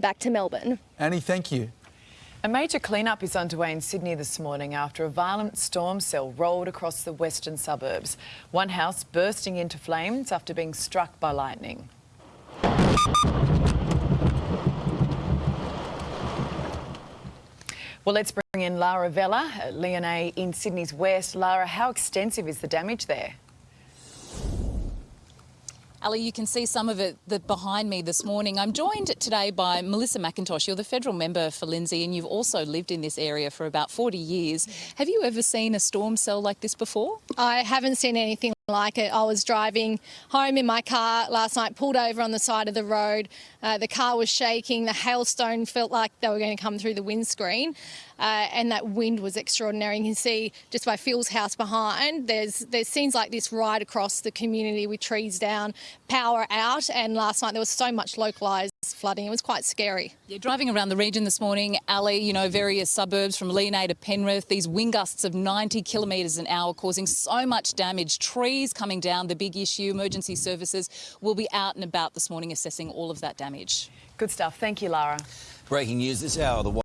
Back to Melbourne. Annie, thank you. A major clean-up is underway in Sydney this morning after a violent storm cell rolled across the western suburbs. One house bursting into flames after being struck by lightning. Well, let's bring in Lara Vella at Leonay in Sydney's west. Lara, how extensive is the damage there? Ali, you can see some of it behind me this morning. I'm joined today by Melissa McIntosh. You're the federal member for Lindsay and you've also lived in this area for about 40 years. Have you ever seen a storm cell like this before? I haven't seen anything like it. I was driving home in my car last night, pulled over on the side of the road. Uh, the car was shaking. The hailstone felt like they were going to come through the windscreen. Uh, and that wind was extraordinary. You can see just by Phil's house behind, there's there's scenes like this right across the community with trees down, power out, and last night there was so much localised flooding. It was quite scary. You're driving around the region this morning, Ali, you know, various suburbs from Leonay to Penrith, these wind gusts of 90 kilometres an hour causing so much damage, trees coming down, the big issue, emergency services will be out and about this morning assessing all of that damage. Good stuff. Thank you, Lara. Breaking news this hour. The